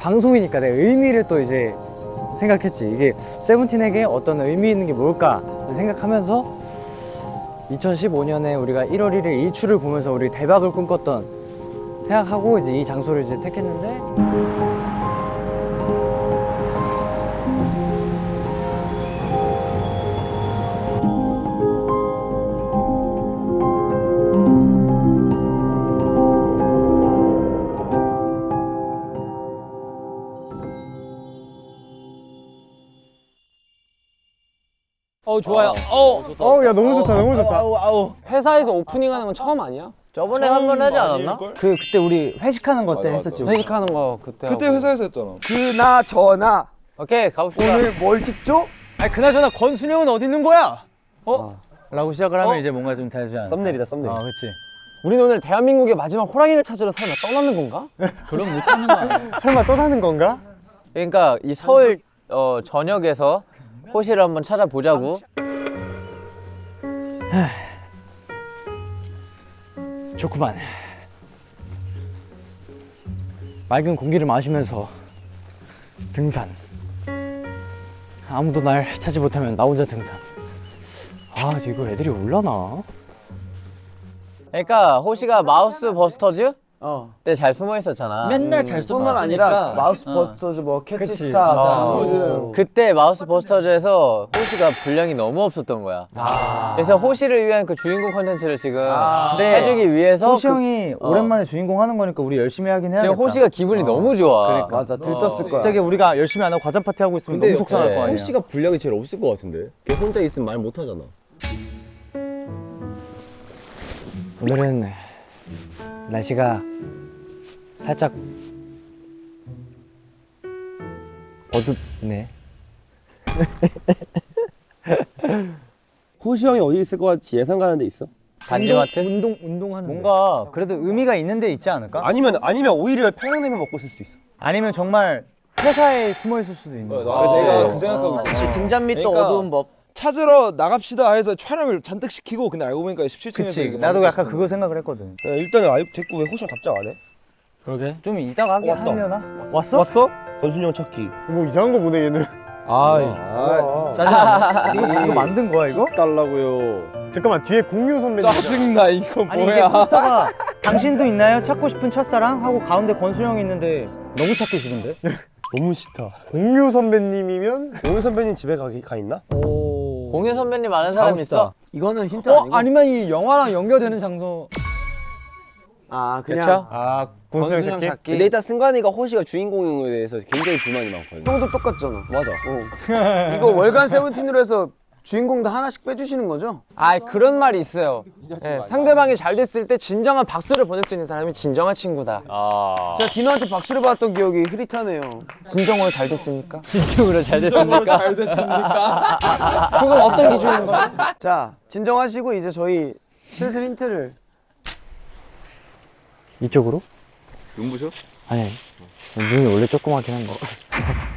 방송이니까 내 의미를 또 이제 생각했지. 이게 세븐틴에게 어떤 의미 있는 게 뭘까 생각하면서 2015년에 우리가 1월 1일 이 추를 보면서 우리 대박을 꿈꿨던 생각하고 이제 이 장소를 이제 택했는데 어 좋아요. 어. 어우 야 너무 좋다 너무 좋다 아우 아우. 회사에서 오프닝 하는 건 처음 아니야? 저번에 한 번 하지 않았나? 그 그때 우리 회식하는 거 때 했었지 우리. 회식하는 거 그때. 그때 하고. 회사에서 했잖아. 그나 저나 오케이 가봅시다. 오늘 뭘 찍죠? 아니 그나저나 권순영은 어디 있는 거야? 어? 라고 시작을 하면 어? 이제 뭔가 좀 되지 않아 썸네일이다 썸네일. 아 그치 우리는 오늘 대한민국의 마지막 호랑이를 찾으러 설마 떠나는 건가? 그럼 못 찾는 거 아니야? 설마 떠나는 건가? 그러니까 이 서울 어, 전역에서 호시를 한번 찾아보자고. 좋구만. 맑은 공기를 마시면서 등산. 아무도 날 찾지 못하면 나 혼자 등산. 아 이거 애들이 올라나? 그러니까 호시가 마우스 버스터즈 어때잘 숨어 있었잖아. 맨날 잘 뿐만 숨었으니까 아니라 마우스 어. 버스터즈 뭐 그치. 캐치스타 아. 뭐 그때 마우스 버스터즈에서 호시가 분량이 너무 없었던 거야. 그래서 호시를 위한 그 주인공 컨텐츠를 지금 네. 해주기 위해서 호시 그- 형이 어. 오랜만에 주인공 하는 거니까 우리 열심히 하긴 해야겠다 지금 호시가 기분이 너무 좋아. 그러니까. 맞아 들떴을 거야 갑자기 우리가 열심히 안 하고 과자 파티 하고 있으면 근데 너무 속상할 네. 거 아니야 호시가 분량이 제일 없을 것 같은데. 걔 혼자 있으면 말 못 하잖아. 오늘은 날씨가 살짝 어둡네 호시 형이 어디 있을 것 같이 예상 가는 데 있어? 단지마트? 운동 운동하는 뭔가 그래도 의미가 있는 데 있지 않을까? 아니면 아니면 오히려 평양냉면 먹고 있을 수도 있어. 아니면 정말 회사에 숨어 있을 수도 있는 거야. 내가 그 생각하고 있어. 그렇지 등잔 밑도 그러니까 어두운 법 찾으러 나갑시다 해서 촬영을 잔뜩 시키고 근데 알고 보니까 17층에서 그치 나도 약간 그거 생각을 했거든 일단은 아육 됐고 왜 호시 형 답장 안 해? 그러게. 좀 이따가 하긴 왔다. 하려나? 왔어? 왔어? 권순이 형 찾기. 뭐 이상한 거 보네 얘는 아, 짜증나 이거, 이거 만든 거야 이거? 달라고요. 잠깐만 뒤에 공유 선배님 짜증나 이거 아니 이게 포스터가 당신도 있나요? 찾고 싶은 첫사랑? 하고 가운데 권수영이 있는데 너무 찾기 싫은데? 너무 싫다. 공유 선배님이면? 공유 선배님 집에 가, 가 있나? 공유 선배님 아는 사람 있어? 이거는 힌트 아니고 아니면 이 영화랑 연결되는 장소 아 그냥 그쵸? 아 권수영 찾기? 근데 일단 승관이가 호시가 주인공인 거에 대해서 굉장히 불만이 많거든. 형도 똑같잖아 맞아. 이거 월간 세븐틴으로 해서 주인공도 하나씩 빼주시는 거죠? 아 그런 말이 있어요. 예, 상대방이 잘 됐을 때 진정한 박수를 보낼 수 있는 사람이 진정한 친구다. 아. 제가 디노한테 박수를 받았던 기억이 흐릿하네요 진정으로 잘 됐습니까? 진정으로 잘 됐습니까? 잘 됐습니까? 그건 어떤 기준인가? 자 진정하시고 이제 저희 슬슬 힌트를 이쪽으로? 눈부셔? 아니 눈이 원래 조그맣긴 한거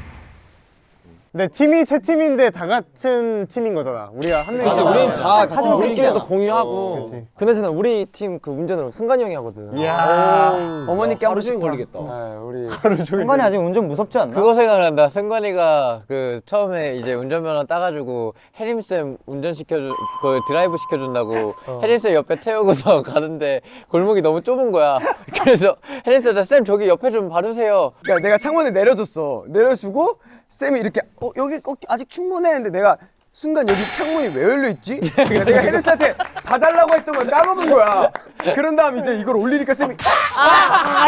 근데 팀이 세 팀인데 다 같은 팀인 거잖아 우리가 한 명이 그치, 우린 다 같이 어, 우리끼리도 공유하고. 그치. 그나저나 우리 팀 그 운전을 승관이 형이 하거든. 이야 어머니께 하루 종일 걸리겠다. 네, 우리 승관이 아직 운전 무섭지 않나? 그거 생각난다. 승관이가 그 처음에 이제 운전면허 따가지고 혜림쌤 운전 시켜주, 그 드라이브 시켜준다고 혜림쌤 옆에 태우고서 가는데 골목이 너무 좁은 거야. 그래서 혜림쌤, 쌤 저기 옆에 좀 봐주세요. 그러니까 내가 창문에 내려줬어 내려주고 쌤이 이렇게 어 여기 어, 아직 충분해 했는데 내가 순간 여기 창문이 왜 열려 있지? 그러니까 내가 헤르스한테 봐달라고 했던 걸 까먹은 거야. 그런 다음 이제 이걸 올리니까 쌤이 아!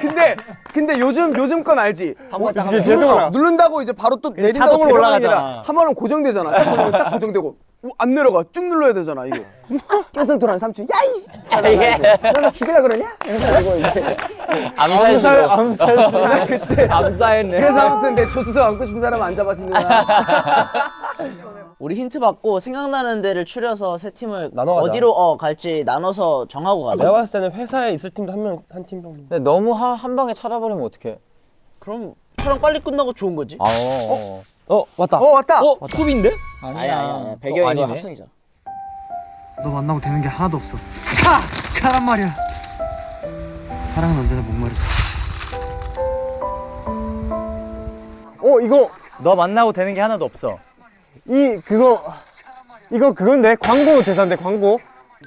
근데 근데 요즘 요즘 건 알지? 어떻게 누르, 누른다고 이제 바로 또 내린다고 올라가잖아. 한 번은 고정되잖아. 딱 딱 고정되고 어, 안 내려가 쭉 눌러야 되잖아 이거. 계속 돌아는 삼촌 야이 너나 죽이려 그러냐? 이러고 이제 암살식으로. 나 그때 암사했네 그래서 아무튼 내 조수석 안고 싶은 사람 안 잡아주는 거야. 우리 힌트 받고 생각나는 데를 추려서 세 팀을 나눠가자. 어디로 어 갈지 나눠서 정하고 가자. 내가 봤을 때는 회사에 있을 팀도 한 명 한 팀 정도. 근데 너무 하, 한 방에 찾아버리면 어떡해 그럼 촬영 빨리 끝나고 좋은 거지. 아 어, 어. 어 왔다. 어 왔다. 어 수비인데? 아니야 아니야. 배경이 아니네. 거 합성이잖아. 너 만나고 되는 게 하나도 없어. 가! 가란 말이야. 사랑은 언제나 목마르다. 어 이거 너 만나고 되는 게 하나도 없어. 이 그거 이거 그건데 광고 대사인데 광고.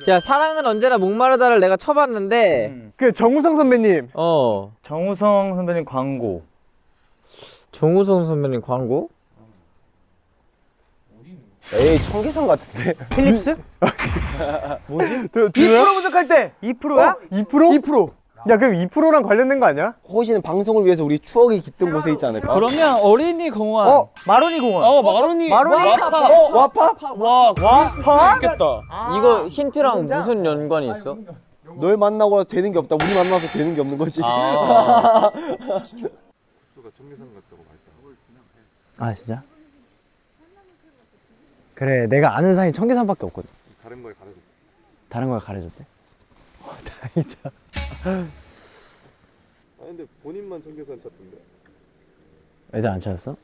야 사랑은 언제나 목마르다를 내가 쳐봤는데 그 정우성 선배님. 어 정우성 선배님 광고. 정우성 선배님 광고? 에이 청계산 같은데. 필립스? 뭐지? 2% 부족할 때. 2%야? 2%? 2%. 야 그럼 2%랑 관련된 거 아니야? 호시는 방송을 위해서 우리 추억이 깃든 곳에 있지 않을까? 그러면 어린이 공원 어 마로니 공원. 어 마로니 마로니? 와파 와파? 와 와파? 있겠다. 이거 힌트랑 무슨 연관이 있어? 널 만나고 되는 게 없다. 우리 만나서 되는 게 없는 거지. 아. 아 진짜? 그래 내가 아는 사람이 청계산밖에 없거든. 다른 걸 가르쳤대. 다른 걸 가르쳤대? 어, 다행이다. 아 근데 본인만 청계산 찾던데. 애들 안 찾았어?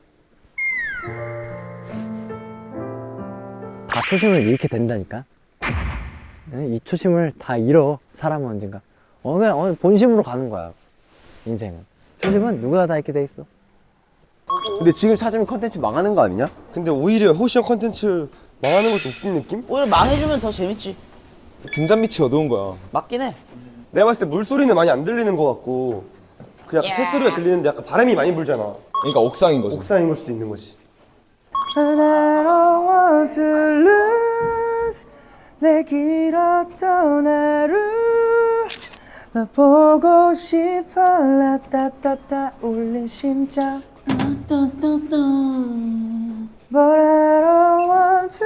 다 초심을 잃게 된다니까. 네, 이 초심을 다 잃어 사람은 언젠가. 어 그냥 어, 본심으로 가는 거야 인생은. 초심은 누구나 다 잃게 돼 있어. 근데 지금 찾으면 컨텐츠 망하는 거 아니냐? 근데 오히려 호시 형 컨텐츠 망하는 것도 웃긴 느낌? 오히려 망해주면 더 재밌지. 등잔 밑이 어두운 거야. 맞긴 해. 내가 봤을 때 물소리는 많이 안 들리는 것 같고 그 약간 새소리가 들리는데 약간 바람이 많이 불잖아. 그러니까 옥상인 거지. 옥상인 걸 수도 있는 거지. And I don't want to lose 내 길었던 하루 나 보고 싶어 라따따따 울린 심장 But I don't want to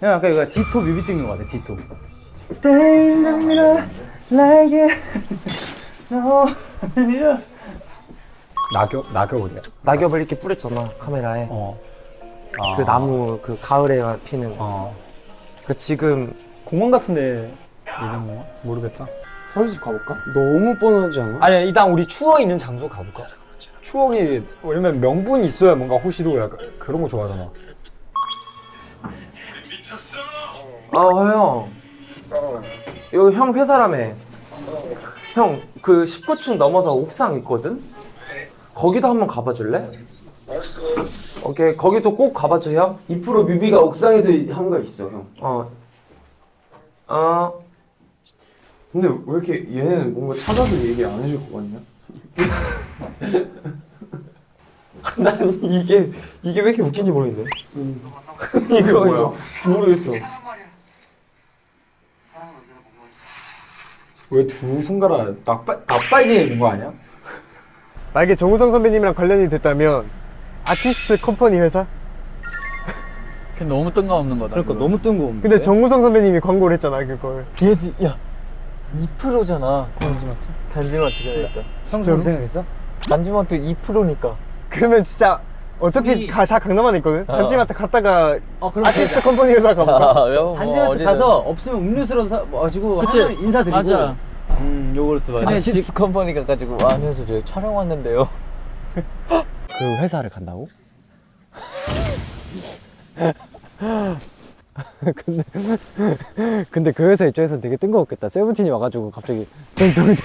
형 아까 이거 디토 뮤비 찍는 거 같아 디토 Stay in the middle like it No 낙엽 낙엽 어디야? 낙엽을 이렇게 뿌렸잖아 카메라에. 그 나무 그 가을에 피는. 그 지금 공원 같은데 있는 거 모르겠다. 서울숲 가볼까? 너무 뻔하지 않아? 아니 일단 우리 추억 있는 장소 가볼까? 추억이 왜냐면 명분이 있어야 뭔가 호시도 약간 그런 거 좋아하잖아. 아 형. 여기 형 회사라며. 형그 19층 넘어서 옥상 있거든. 거기도 한번 가봐줄래? 오케이 거기도 꼭 가봐줘 형. 2% 뮤비가 옥상에서 한 거 있어 형. 어. 어. 근데 왜 이렇게 얘는 뭔가 찾아도 얘기 안 해줄 것 같냐? 난 이게 이게 왜 이렇게 웃긴지 모르겠네. 이거 뭐야? 모르겠어. 왜 두 손가락 nak빠 나빠지게 있는 거 아니야? 만약에 정우성 선배님이랑 관련이 됐다면 아티스트 컴퍼니 회사? 너무 뜬금없는 거다 그러니까 너무 뜬금없네 근데 정우성 선배님이 광고를 했잖아 그걸. 2%잖아 단지마트. 단지마트가 있다. 진짜로? 생각했어? 단지마트 2%니까. 그러면 진짜 어차피 가- 다 강남 안에 있거든. 단지마트 갔다가 어 아티스트 컴퍼니 회사 가볼까? 아, 뭐 단지마트 어디든. 가서 없으면 음료수로 사, 마시고 하면 인사드리고 맞아. 음 요거트 맞아 아티스트 컴퍼니 가가지고 와 안녕하세요 저희 촬영 왔는데요 그 회사를 간다고? 근데 근데 그 회사 입장에서는 되게 뜬금없겠다. 세븐틴이 와가지고 갑자기 뚱뚱뚱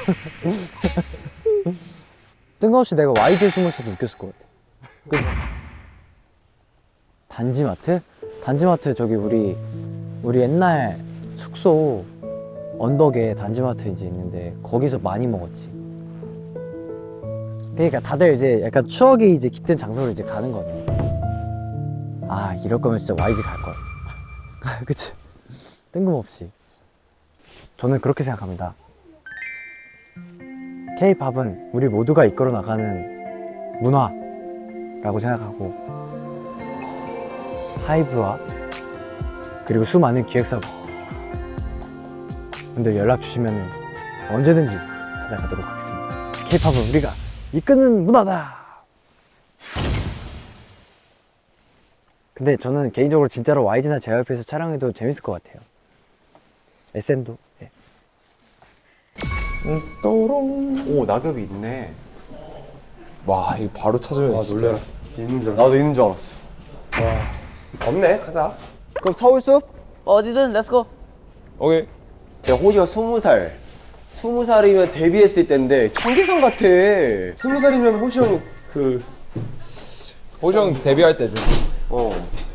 뜬금없이 내가 YG에 숨었어도 웃겼을 것 같아. 그치? 단지마트? 단지마트 저기 우리 우리 옛날 숙소 언덕에 단지마트 이제 있는데 거기서 많이 먹었지. 그러니까 다들 이제 약간 추억이 이제 깃든 장소로 이제 가는 거네. 아 이럴 거면 진짜 YG 갈 걸. 그치? 뜬금없이. 저는 그렇게 생각합니다. K-팝은 우리 모두가 이끌어 나가는 문화라고 생각하고 하이브와 그리고 수많은 기획사 분들 연락 주시면 언제든지 찾아가도록 하겠습니다. K-팝은 우리가 이끄는 문화다. 근데 저는 개인적으로 진짜로 YG나 JYP에서 촬영해도 재밌을 것 같아요. SM도. 예. 오 낙엽이 있네. 와 이거 바로 찾으면 아 진짜 놀래라. 있는 줄 나도 있는 줄 알았어. 와 없네. 가자. 그럼 서울숲? 어디든 let's go. 오케이 야 호시가 스무 살. 스무 살이면 데뷔했을 때인데 청계산 같아. 스무 살이면 호시 형이 그 호정 데뷔할 때죠 어.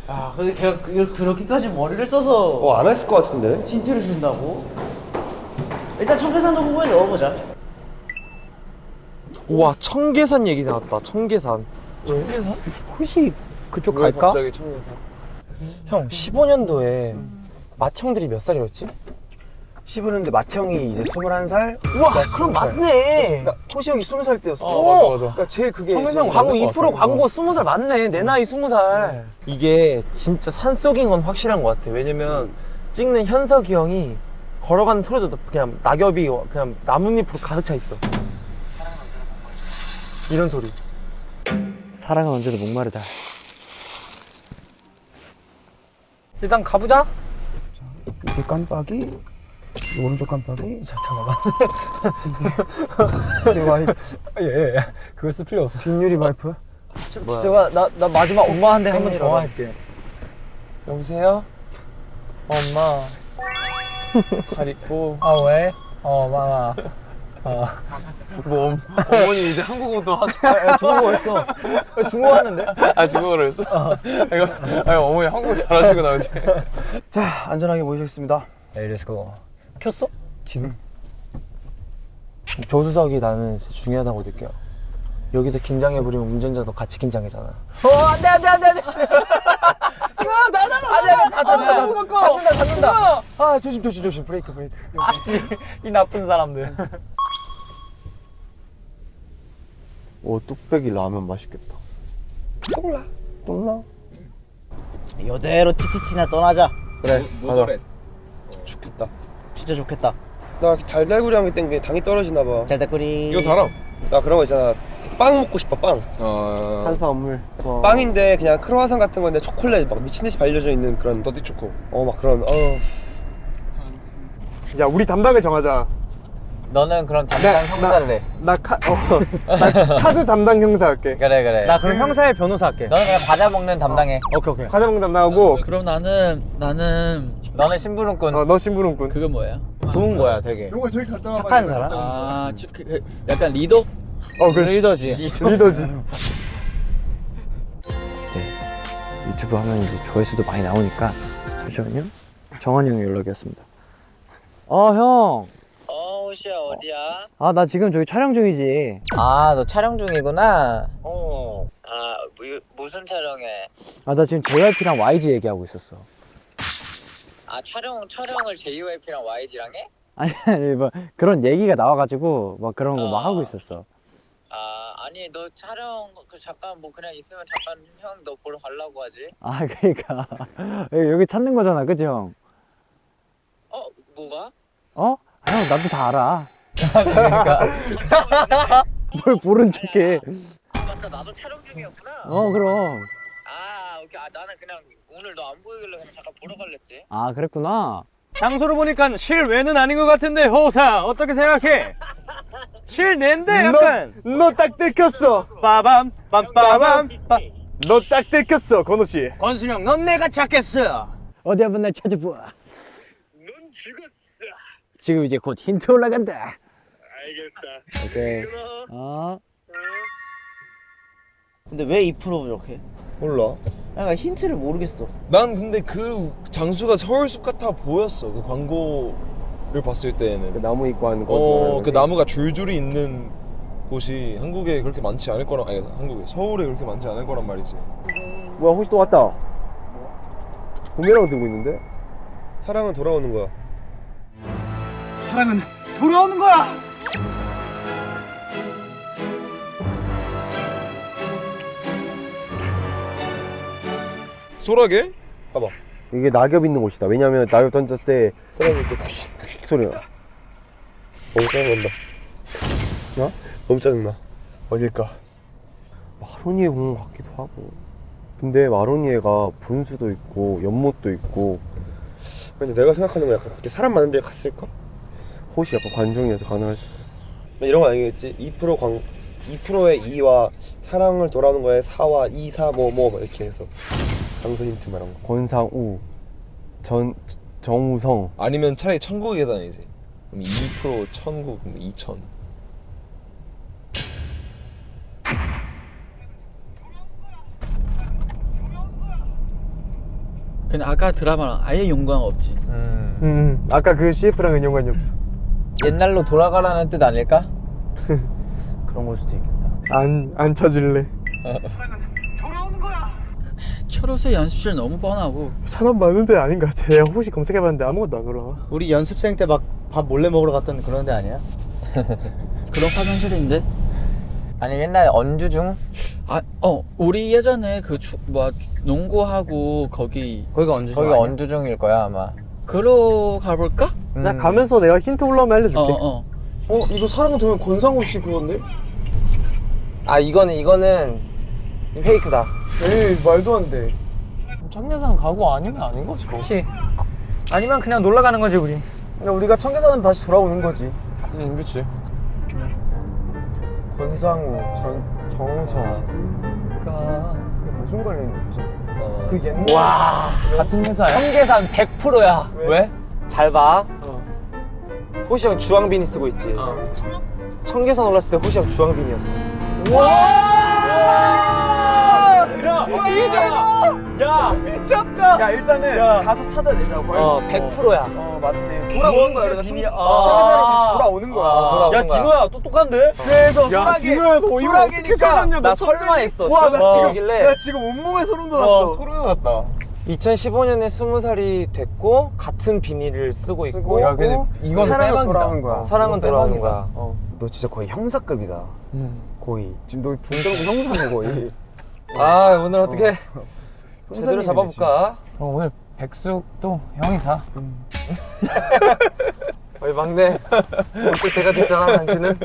아 근데 걔가 그, 그렇게까지 머리를 써서 어안 했을 것 같은데. 힌트를 준다고? 일단 청계산도 후보에 넣어보자. 우와 청계산 얘기 나왔다. 청계산. 혹시 그쪽 왜 갑자기 청계산? 형 15년도에 맏형들이 몇 살이었지? 15년대 마태형이 이제 21살. 우와 그럼 맞네. 호시 형이 20살 때였어. 어 맞아 맞아. 그러니까 제일 그게 청계산 광고 맞는 것2% 같아. 광고 20살 맞네. 내 나이 20살. 이게 진짜 산속인 건 확실한 것 같아. 왜냐면 찍는 현석이 형이 걸어가는 소리도 그냥 낙엽이 그냥 나뭇잎으로 가득 차 있어. 이런 소리. 사랑은 언제도 목마르다. 일단 가보자. 이게 깜빡이 오른쪽 깜빡이. 자, 잠깐만. 예, 그거 쓸 필요 없어. 뒷유리 발프? 제가 나, 나 마지막 엄마한테 한번 전화할게. 여보세요? 엄마 잘 있고 아 왜? 어 마마. 뭐 엄, 어머니 이제 한국어도 하시 야, 중국어 했어. 중국어 하는데? 아 중국어로 했어? 이거 아니 어머니 한국어 잘하시고 나오지 자 안전하게 모시겠습니다 에이 let's go. 켰어? 지금? 조수석이 나는 진짜 중요하다고 느껴 여기서 긴장해버리면 운전자도 같이 긴장해잖아 어 안돼 안돼 안돼 안돼 나나나나나 닫는다 닫는다 닫는다 아 조심 조심 조심 브레이크 브레이크 이 나쁜 사람들. 오 뚝배기 라면 맛있겠다 똥라 똥나? 이대로 티티티나 떠나자. 그래 가자 좋겠다 진짜 좋겠다. 나 달달구리 한게 땡겨 당이 떨어지나 봐나 달달구리. 이거 달아 그런 거 있잖아 빵 먹고 싶어 빵 어 탄수화물 빵인데 그냥 크로와상 같은 건데 초콜릿 막 미친 듯이 발려져 있는 그런 더티 초코 어 막 그런 어. 야 우리 담당을 정하자 너는 그럼 담당 형사를 해. 나, 카, 어, 나 카드 담당 형사 할게 그래 그래. 나 그럼 형사의 변호사 할게. 너는 그냥 과자 먹는 담당해. 오케이 오케이. 과자 먹는 담당하고 그럼 나는 나는 너는 심부름꾼. 어, 너 신부름꾼 그거 뭐야? 좋은 거야 되게. 용아 저기 갔다 와봐 착한 사람? 아 주- 그- 그- 약간 리더? 어 그래 리더지. 리더지 유튜브 하면 이제 조회수도 많이 나오니까 잠시만요. 정한이 형의 연락이었습니다. 어 형. 어, 호시야 어디야? 아 나 지금 저기 촬영 중이지. 아 너 촬영 중이구나. 어. 아, 뭐, 무슨 촬영해? 아 나 지금 JYP랑 YG 얘기하고 있었어. 아, 촬영 촬영을 JYP랑 YG랑 해? 아니 아니 뭐 그런 얘기가 나와가지고 막 그런 거막 아. 하고 있었어. 아, 아니 너 촬영 그 잠깐 뭐 그냥 있으면 잠깐 형 너 보러 가려고 하지. 아 그러니까 여기 찾는 거잖아, 그지 형? 어, 뭐가? 어? 아, 형 나도 다 알아. 뭘 모른 척해. 아, 맞다. 나도 촬영 중이었구나. 어 그럼. 아, 오케이. 아, 나는 그냥 오늘 너 안 보이길래 그냥 잠깐 보러 갈랬지. 아 그랬구나. 장소를 보니까 실외는 아닌 것 같은데 호사 어떻게 생각해? 실내인데 약간 너 딱 들켰어 빠밤 빰빠밤 빠. 너딱 들켰어 건우씨 권순영 넌 내가 찾겠어. 어디 한번 날 찾아봐. 넌 죽었어. 지금 이제 곧 힌트 올라간다. 알겠다. 오케이. 어. 근데 왜2% 부족해? 몰라. 그러니까 힌트를 모르겠어. 난 근데 그 장소가 서울숲 같아 보였어. 그 광고를 봤을 때에는. 나무 입고 하는 거 어그 나무가 줄줄이 있는 곳이 한국에 그렇게 많지 않을 거란 아니 한국에 서울에 그렇게 많지 않을 거란 말이지. 뭐야 호시 또 왔다? 동해라고 들고 있는데? 사랑은 돌아오는 거야. 사랑은 돌아오는 거야 소라게? 봐봐. 이게 낙엽 있는 곳이다. 왜냐면 낙엽 던졌을 때때 푸식 푸식 소리가 너무 짜증난다. 어? 너무 짜증나. 어딜까? 뭐 하루니에 공원 같기도 하고. 근데 마로니 애가 분수도 있고 연못도 있고. 근데 내가 생각하는 건 약간 그때 사람 많은 데 갔을까? 혹시 약간 관종이어서 가능할 수 이런 거 아니겠지? 2% 관, 2%의 2와 사랑을 돌아오는 거에 4와 2, 4, 뭐, 뭐 이렇게 해서 장소 힌트 말한 거 권상우 전 정우성 아니면 차라리 천국의 계단이지. 그럼 2% 천국 그럼 2천. 근데 아까 드라마랑 아예 연관 없지. 음. 음 아까 그 CF랑은 연관이 없어 옛날로 돌아가라는 뜻 아닐까? 그런 걸 수도 있겠다. 안, 안 찾을래 철옷의 연습실 너무 뻔하고 사람 많은 데 아닌 것 같아 내가 혹시 검색해봤는데 아무것도 안 올라와 우리 연습생 때 막 밥 몰래 먹으러 갔던 그런 데 아니야? 그런 화장실인데. 아니 옛날에 언주 중? 아, 어, 우리 예전에 그 추, 뭐 농구하고 거기 거기가 언제 거기 언주중일 거야 아마. 그러 가볼까? 음. 나 가면서 내가 힌트 올라오면 알려줄게 어, 어. 어 이거 사랑은 되면 권상우 씨 그건데? 아 이거는 이거는 페이크다. 에이 말도 안돼 청계산 가고 아니면 아닌 거지. 그렇지. 아니면 그냥 놀러 가는 거지 우리. 우리가 청계산으로 다시 돌아오는 거지 응, 그렇지. 권상우, 전, 정우성 그니까 무슨 관련이 있지? 그 옛날 와 같은 회사야? 청계산 100%야. 왜? 잘 봐. 호시 형 주황비니 쓰고 있지. 청계산 올랐을 때 호시 형 주황비니였어. 야 일단은 가서 찾아내자 어 100%야. 어 맞네 돌아오는 거야 우리가 청, 아. 청계산으로 다시 돌아오는 거야 아, 돌아오는 거야. 똑똑한데? 그래서 소라게 소라게니까 나 설마 했어. 와나 어. 지금 나 지금 온몸에 소름 돋았어 소름 돋았다. 2015년에 20살이 됐고 같은 비니를 쓰고 있고 야, 근데 이건 사랑은. 돌아오는 거야 사랑은 돌아오는 거야. 너 진짜 거의 형사급이다 거의 지금 너 본정도 형사네 거의 아 오늘 어떻게 제대로 잡아볼까? 어, 오늘 백숙도 형이 사. 어이 막내. 벌써 때가 됐잖아 당신은.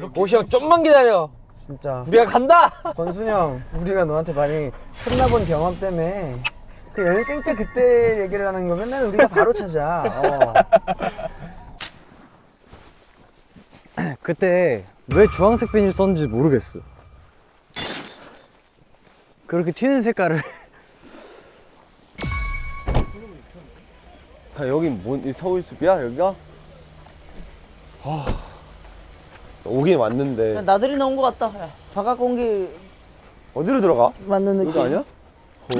호시 형 좀만 기다려. 진짜. 우리가 간다! 권순이 형 우리가 너한테 많이 혼나본 경험 때문에 그 연습생 때 그때 얘기를 하는 거 맨날 우리가 바로 찾아. 어. 그때 왜 주황색 비닐 썼는지 모르겠어. 그렇게 튀는 색깔을. 야, 여긴 뭔이 서울숲이야 여기가? 아 오긴 왔는데 나들이 나온 것 같다. 야, 바깥 공기 어디로 들어가? 맞는 느낌. 여기 아니야?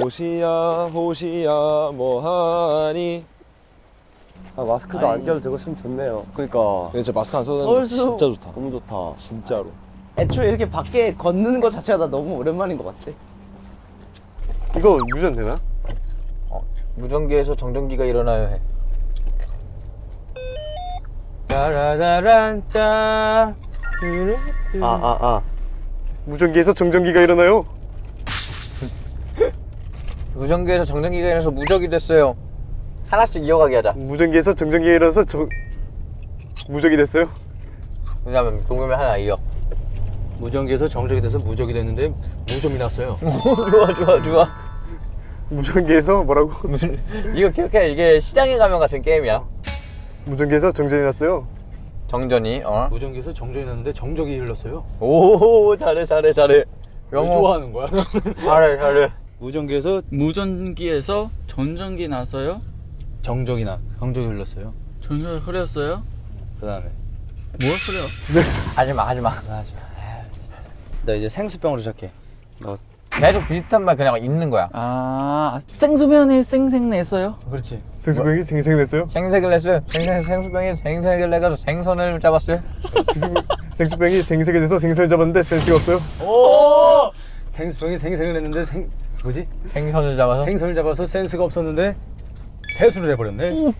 호시야 호시야 뭐하니? 아 마스크도 안 껴도 되고 참 좋네요 그러니까 근데 진짜 마스크 안 써도 서울숲. 진짜 좋다. 너무 좋다 진짜로. 애초에 이렇게 밖에 걷는 거 자체가 나 너무 오랜만인 것 같아. 이거 유전 되나? 무전기에서 정전기가 일어나요 해. 따라라란따 아아아 아. 무전기에서 정전기가 일어나요? 무전기에서 정전기가 일어나서 무적이 됐어요. 하나씩 이어가게 하자. 무전기에서 정전기가 일어나서 정... 무적이 됐어요? 왜냐면 동금이 하나 이어. 무전기에서 정적이 돼서 무적이 됐는데 무좀이 났어요. 좋아 좋아 좋아. 무전기에서 뭐라고? 이거 기억해 이게 시장에 가면 같은 게임이야. 무전기에서 정전이 났어요 정전이 어. 무전기에서 정적이 났는데 정적이 흘렀어요. 오 잘해 잘해 잘해. 왜 영어 좋아하는 거야? 잘해 잘해. 무전기에서 무전기에서 전전기 나서요. 정적이 나 정적이 흘렀어요. 전전기 흐렸어요. 그 다음에 뭘 흐려? 하지마 하지마. 나 이제 생수병으로 시작해. 계속 비슷한 말 그냥 있는 거야. 아 생수면에 생생 냈어요. 그렇지. 생수병이 생생냈어요? 생색을 냈어요. 생생 생수병이 생색을 내가지고 생선을 잡았어요. 생수병이 생색이 돼서 생선을 잡았는데 센스가 없어요? 생수병이 생생을 냈는데 생 뭐지? 생선을 잡아서. 생선을 잡아서 센스가 없었는데 세수를 해버렸네.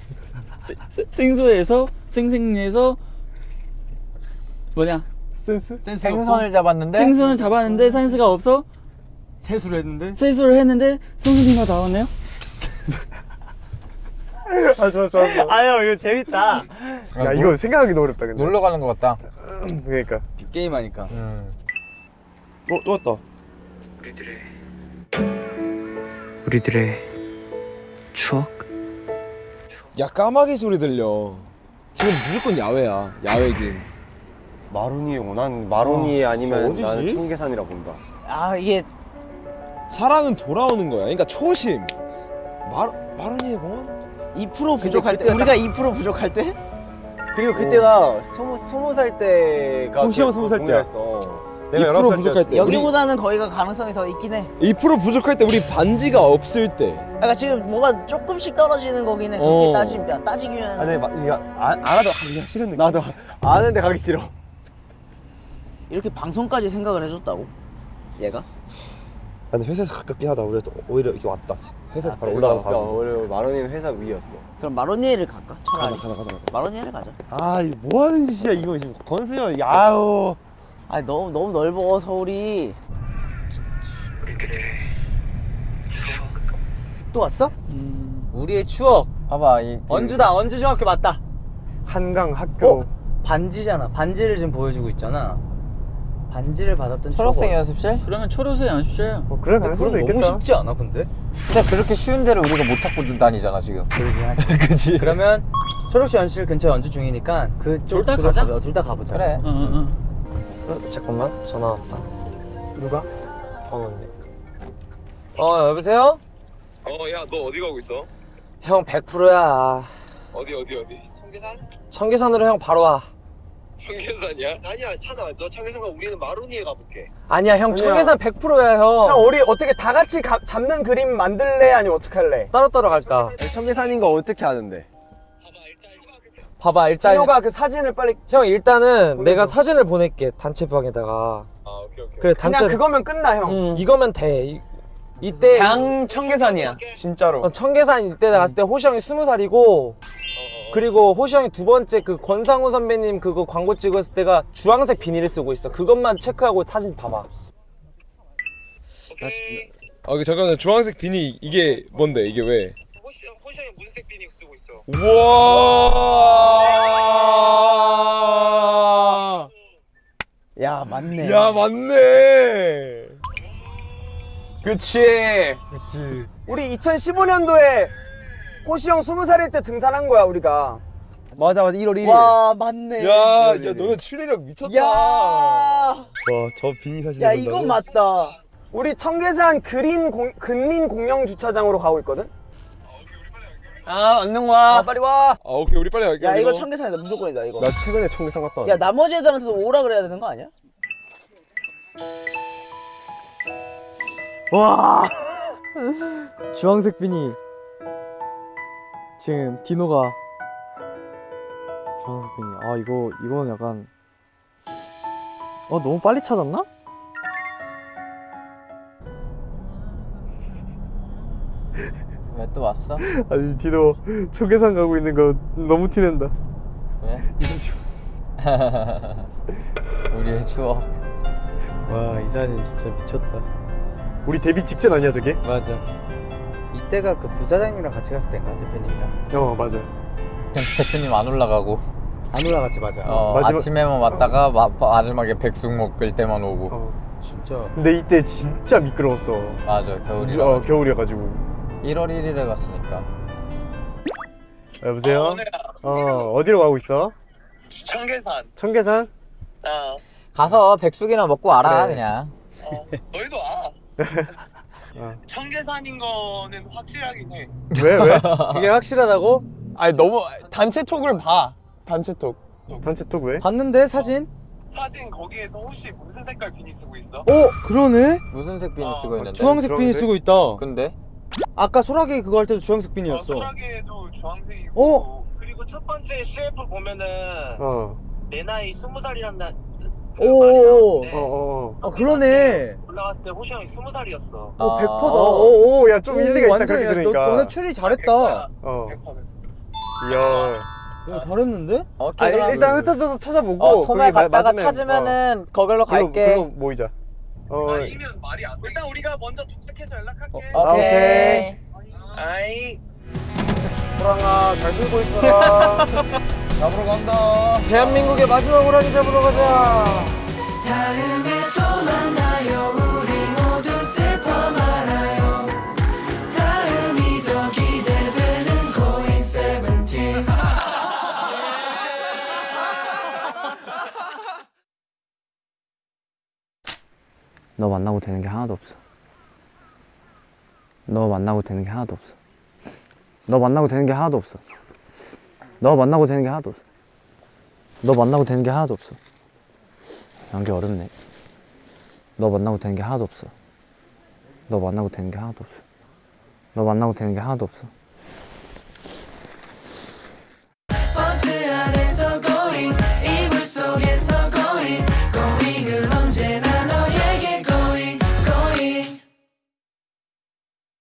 세- 생수에서 생생 내서 뭐냐? 센스? 생선을 잡았는데 생선을 잡았는데 센스가 없어 세수를 했는데 세수를 했는데 송순이가 나왔네요. 아 좋아 좋아 아유 이거 재밌다. 야 이거 생각하기 너무 어렵다 근데 놀러 가는 것 같다. 그러니까 게임 하니까. 음. 어? 또 왔다 우리들의 우리들의 추억 야 까마귀 소리 들려 지금 무조건 야외야 야외 긴 마로니에 오난 마로니에 아니면 어디지? 나는 청계산이라 본다. 아 이게 사랑은 돌아오는 거야 그러니까 초심 마, 마로니에 공원? 2% 부족할 때 우리가 2% 부족할 때? 그리고 그때가 스무 스무 살 때가 호시형 스무 살 때야. 공연했어. 내가 2% 19살 부족할 때 여기보다는 거기가 가능성이 더 있긴 해. 우리 2% 부족할 때 우리 반지가 없을 때 그러니까 지금 뭐가 조금씩 떨어지는 거긴 해. 그렇게 어. 따지면 따지면 아니 막 이거 안 알아도 가기가 싫은 느낌. 나도 아는데 가기 싫어. 이렇게 방송까지 생각을 해줬다고? 얘가? 근데 회사에서 가깝긴 하다. 우리 오히려 이렇게 왔다. 회사에서 바로 올라가면 바로. 오히려 마로니는 회사 위였어. 그럼 마로니에를 갈까? 차라리. 가자 가자 가자 마로니에를 가자. 아, 이거 뭐 하는 짓이야 이거 지금 권수현. 야우. 아니 너무 너무 넓어 서울이. 또 왔어? 음, 우리의 추억. 봐봐 이 언주다 언주 중학교 맞다 한강 학교. 반지잖아 반지를 지금 보여주고 있잖아 반지를 받았던 초록색 추억은- 연습실? 그러면 초록색 연습실. 뭐 그럴 가능성도 그건 너무 있겠다. 쉽지 않아 근데? 근데 그렇게 쉬운 데를 우리가 못 찾고 다니잖아 지금 그러긴 하지 그치 그러면 초록시 연실 근처에 언주 중이니까 그쪽 둘다 가자. 가자. 둘 다 가보자 그래 응, 응, 응. 어, 잠깐만 전화 왔다 누가? 번호님 어 여보세요? 어 야 너 어디 가고 있어? 형 100%야 어디 어디 어디? 청계산? 청계산으로 형 바로 와 청계산이야? 아니야 찾아 너 청계산 가 우리는 마로니에 가볼게 아니야 형 아니야. 청계산 100%야 형 형 우리 어떻게 다 같이 가- 잡는 그림 만들래 아니면 어떻게 할래? 따로따로 갈까 청계산인 거 어떻게 아는데? 봐봐 일단 진호가 그 사진을 빨리 형 일단은 보내줘. 내가 사진을 보낼게 단체방에다가 아 오케이 오케이 그래 그냥 단체 그거면 끝나 형. 응 이거면 돼 이, 이때 장 청계산이야. 진짜로. 어, 청계산 이때 내가 갔을 때 호시 형이 스무 살이고 그리고 호시 형이 두 번째 그 권상우 선배님 그거 광고 찍었을 때가 주황색 비닐을 쓰고 있어. 그것만 체크하고 사진 봐봐. 아 그, 잠깐만 주황색 비니 이게 뭔데? 이게 왜? 호시형 호시형이 무슨색 비니 쓰고 있어? 우와! 야 맞네. 야 맞네! 그치. 그치. 우리 2015년도에 호시 형 20살일 때 등산한 거야 우리가. 맞아 맞아 1월 1일 와 맞네. 야, 야 너네 추리력 미쳤다 야. 와저 비니 사진 야 이건 맞다. 우리 청계산 그린 공, 근린 공영 주차장으로 가고 있거든. 아 얼른 와 빨리 와아 오케이 우리 빨리 갈게 야 이거 청계산이다 무조건이다 이거. 나 최근에 청계산 갔다 야 나머지 애들한테도 오라 그래야 되는 거 아니야? 와 주황색 비니 지금 디노가 주황색 비니 아 이거 이건 약간 어 너무 빨리 찾았나? 왜 또 왔어? 아니 디노 청계산 가고 있는 거 너무 티낸다. 왜? 우리의 추억 와 이 사진 진짜 미쳤다 우리 데뷔 직전 아니야 저게? 맞아 이때가 그 부사장님이랑 같이 갔을 때인가 대표님이랑 어 맞아. 그냥 대표님 안 올라가고 안 올라갔지 맞아 어, 마지막- 아침에만 왔다가 마, 마지막에 백숙 먹을 때만 오고 어. 진짜 근데 이때 진짜 미끄러웠어. 맞아 겨울이라 어 겨울이어가지고. 1월 1일에 갔으니까 어, 여보세요? 어 어디로 가고 있어? 청계산 청계산? 아 가서 백숙이나 먹고 와라 그래. 그냥 어, 너희도 와 어. 청계산인 거는 확실하긴 해 왜 왜? 그게 확실하다고? 아니 너무 단체 톡을 봐 단체 톡 단체 톡 왜? 봤는데 사진? 사진 거기에서 혹시 무슨 색깔 비니 쓰고 있어? 어 그러네 무슨 색 비니 어, 쓰고 있는데 주황색 비니 주황색? 쓰고 있다 근데 아까 소라게 그거 할 때도 주황색 어, 비니였어 소라게도 주황색이고 어? 그리고 첫 번째 CF 보면은 어. 내 나이 스무 살이란 오오오. 어어. 아 그러네 올라갔을 때 호시 형이 스무 살이었어 어 아. 100%다 오오 야좀 일리가 있다 완전 그렇게 야, 들으니까. 너, 너네 추리 잘했다 어. 100%. 이야. 야, 잘했는데? 오케이 아 일단 흩어져서 찾아보고. 어 마- 갔다가 맞으면- 찾으면은 거길로 어. 그거- 갈게 그거 모이자. 어. 아니면 말이 안 돼. 일단 우리가 먼저 도착해서 연락할게. 아, 오케이. 아이. 호랑아 잘 살고 있어라. 잡으러 간다. 대한민국의 마지막 호랑이 잡으러 가자. 다음에 또 만나요. 우리 모두 슬퍼 말아요. 다음이 더 기대되는 고잉 세븐틴. 너 만나고 되는 게 하나도 없어. 너 만나고 되는 게 하나도 없어. 너 만나고 되는 게 하나도 없어. 너 만나고 되는 게 하나도 없어. 너 만나고 되는 게 하나도 없어. 연기 어렵네. 너 만나고 되는 게 하나도 없어. 너 만나고 되는 게 하나도 없어. 너 만나고 되는 게 하나도 없어.